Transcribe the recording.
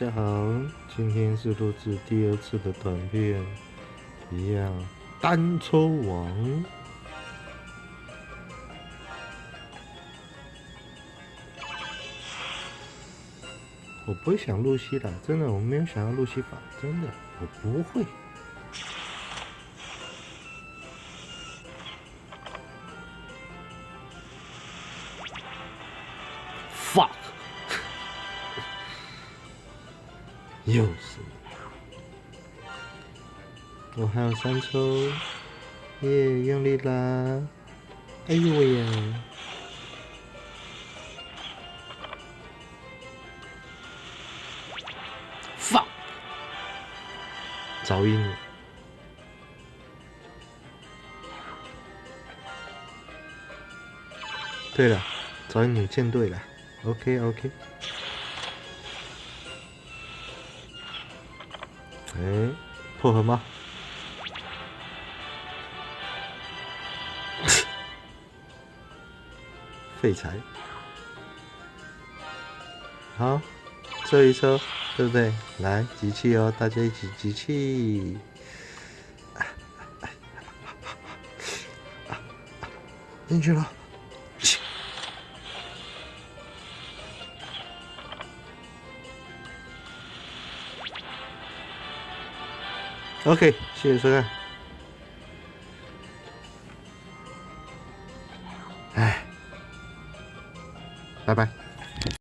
大家好，今天是录制第二次的短片，一样单抽王。我不会想露西的，真的，我没有想要露西法，真的，我不会。fuck，又是，我还有三抽，耶，用力啦！哎呦喂呀！fuck，噪音。对了，噪音你见对了。OK OK，哎，破盒吗？废柴，好，这一抽，对不对？来集气哦，大家一起集气，进去了。OK，谢谢收看。哎，拜拜。